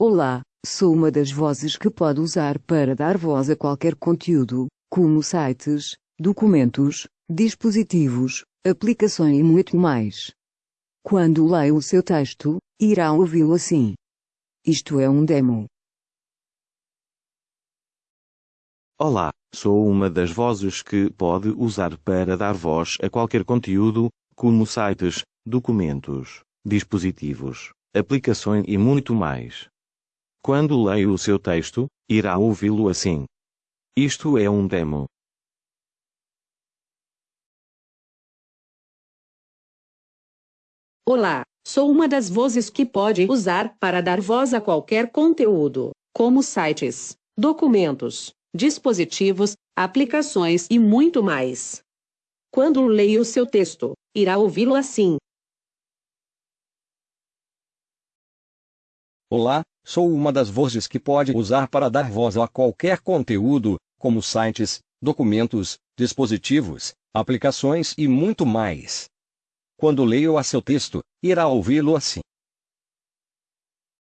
Olá, sou uma das vozes que pode usar para dar voz a qualquer conteúdo, como sites, documentos, dispositivos, aplicações e muito mais. Quando leio o seu texto, irá ouvi-lo assim. Isto é um demo. Olá, sou uma das vozes que pode usar para dar voz a qualquer conteúdo, como sites, documentos, dispositivos, aplicações e muito mais. Quando leio o seu texto, irá ouvi-lo assim. Isto é um demo. Olá, sou uma das vozes que pode usar para dar voz a qualquer conteúdo, como sites, documentos, dispositivos, aplicações e muito mais. Quando leio seu texto, irá ouvi-lo assim. Olá, sou uma das vozes que pode usar para dar voz a qualquer conteúdo, como sites, documentos, dispositivos, aplicações e muito mais. Quando leio a seu texto, irá ouvi-lo assim.